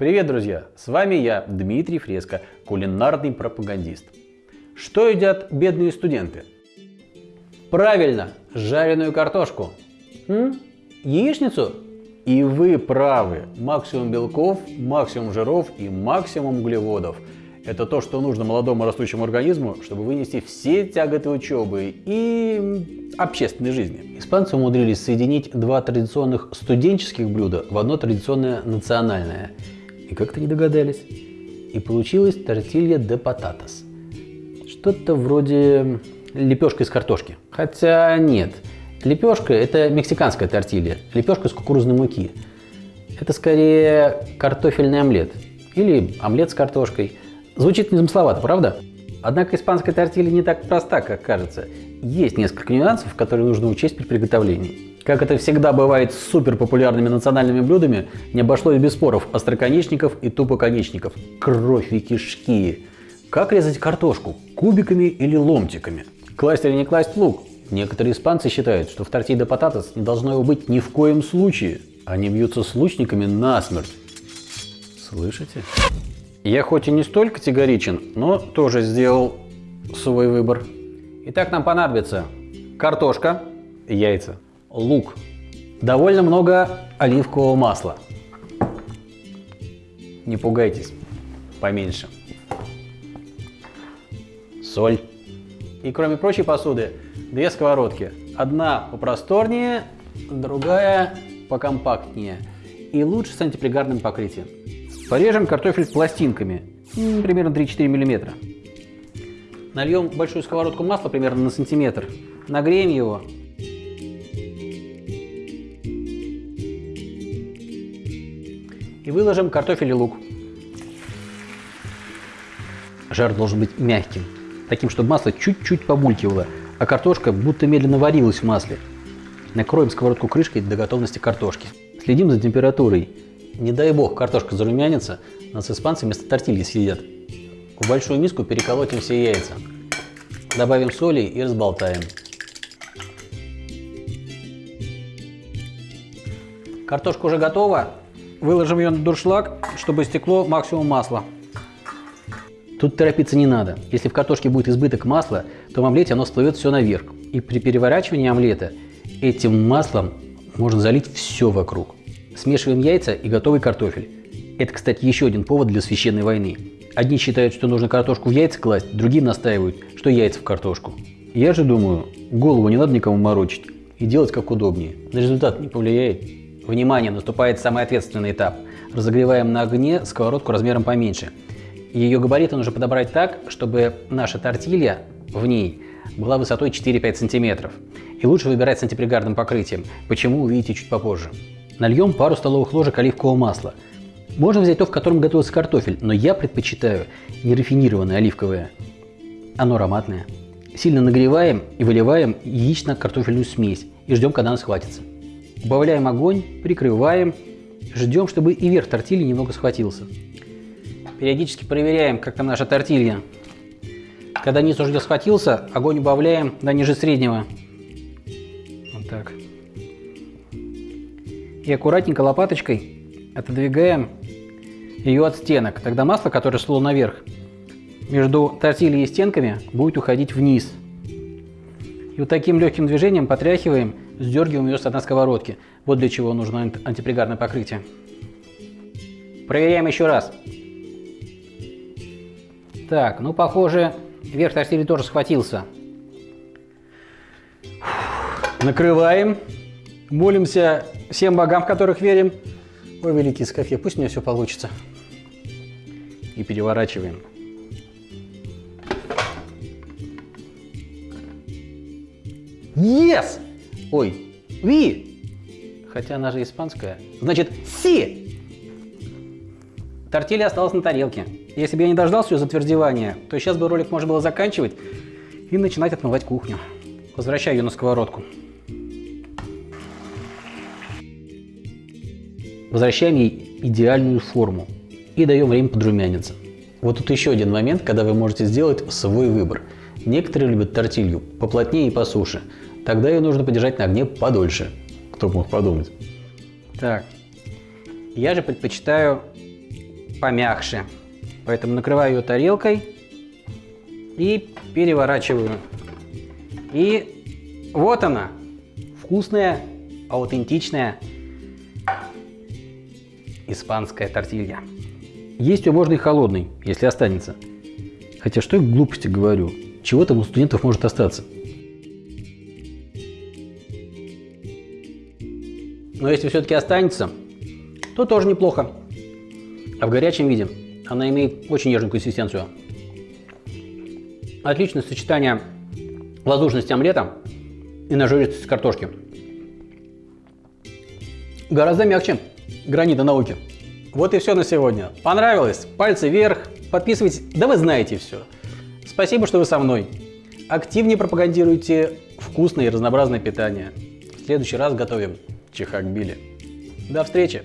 Привет, друзья! С вами я, Дмитрий Фреско, кулинарный пропагандист. Что едят бедные студенты? Правильно, жареную картошку. М? Яичницу? И вы правы. Максимум белков, максимум жиров и максимум углеводов. Это то, что нужно молодому растущему организму, чтобы вынести все тяготы учебы и общественной жизни. Испанцы умудрились соединить два традиционных студенческих блюда в одно традиционное национальное – и как-то не догадались. И получилась тортилья де пататас. Что-то вроде лепешка из картошки. Хотя нет. Лепешка – это мексиканская тортилья. Лепешка из кукурузной муки. Это скорее картофельный омлет. Или омлет с картошкой. Звучит незамысловато, правда? Однако испанская тортилья не так проста, как кажется. Есть несколько нюансов, которые нужно учесть при приготовлении. Как это всегда бывает с супер популярными национальными блюдами, не обошлось без споров остроконечников и тупоконечников. Кровь и кишки. Как резать картошку? Кубиками или ломтиками? Класть или не класть лук? Некоторые испанцы считают, что в тортилья пататас не должно его быть ни в коем случае. Они бьются с лучниками насмерть. Слышите? Я хоть и не столь категоричен, но тоже сделал свой выбор. Итак, нам понадобится картошка, яйца, лук, довольно много оливкового масла. Не пугайтесь, поменьше. Соль. И кроме прочей посуды, две сковородки. Одна попросторнее, другая покомпактнее. И лучше с антипригарным покрытием. Порежем картофель пластинками, примерно 3-4 мм. Нальем большую сковородку масла примерно на сантиметр. Нагреем его и выложим картофель и лук. Жар должен быть мягким, таким, чтобы масло чуть-чуть побулькивало, а картошка будто медленно варилась в масле. Накроем сковородку крышкой до готовности картошки. Следим за температурой. Не дай бог картошка зарумянится, нас испанцы вместо тортильи съедят. В большую миску переколотим все яйца. Добавим соли и разболтаем. Картошка уже готова. Выложим ее на дуршлаг, чтобы стекло максимум масла. Тут торопиться не надо. Если в картошке будет избыток масла, то в омлете оно всплывет все наверх. И при переворачивании омлета этим маслом можно залить все вокруг. Смешиваем яйца и готовый картофель. Это, кстати, еще один повод для священной войны. Одни считают, что нужно картошку в яйца класть, другие настаивают, что яйца в картошку. Я же думаю, голову не надо никому морочить и делать как удобнее. На результат не повлияет. Внимание, наступает самый ответственный этап. Разогреваем на огне сковородку размером поменьше. Ее габариты нужно подобрать так, чтобы наша тортилья в ней была высотой 4-5 сантиметров. И лучше выбирать с антипригарным покрытием. Почему, увидите чуть попозже. Нальем пару столовых ложек оливкового масла. Можно взять то, в котором готовится картофель, но я предпочитаю нерафинированное оливковое. Оно ароматное. Сильно нагреваем и выливаем яично-картофельную смесь и ждем, когда она схватится. Убавляем огонь, прикрываем, ждем, чтобы и верх тортильи немного схватился. Периодически проверяем, как там наша тортилья. Когда низ уже схватился, огонь убавляем до ниже среднего. Вот так. И аккуратненько лопаточкой отодвигаем ее от стенок. Тогда масло, которое шло наверх, между тортильей и стенками будет уходить вниз. И вот таким легким движением потряхиваем сдергиваем ее с дна сковородки. Вот для чего нужно антипригарное покрытие. Проверяем еще раз. Так, ну похоже, верх тортильи тоже схватился. Накрываем. Молимся всем богам, в которых верим. Ой, великий Скафе, пусть у меня все получится. И переворачиваем. Yes! Ой, ви. Хотя она же испанская. Значит, си. Тортилья осталась на тарелке. Если бы я не дождался ее затвердевания, то сейчас бы ролик можно было заканчивать и начинать отмывать кухню. Возвращаю ее на сковородку. Возвращаем ей идеальную форму и даем время подрумяниться. Вот тут еще один момент, когда вы можете сделать свой выбор. Некоторые любят тортилью поплотнее и по суше, Тогда ее нужно подержать на огне подольше. Кто мог подумать? Так, я же предпочитаю помягче. Поэтому накрываю ее тарелкой и переворачиваю. И вот она, вкусная, аутентичная испанская тортилья. Есть ее можно и холодный, если останется. Хотя что я глупости говорю, чего там у студентов может остаться. Но если все-таки останется, то тоже неплохо. А в горячем виде она имеет очень нежную консистенцию. Отличное сочетание воздушности омлета и нажористости картошки. Гораздо мягче гранита науки. Вот и все на сегодня. Понравилось? Пальцы вверх. Подписывайтесь. Да вы знаете все. Спасибо, что вы со мной. Активнее пропагандируйте вкусное и разнообразное питание. В следующий раз готовим чихак Билли. До встречи!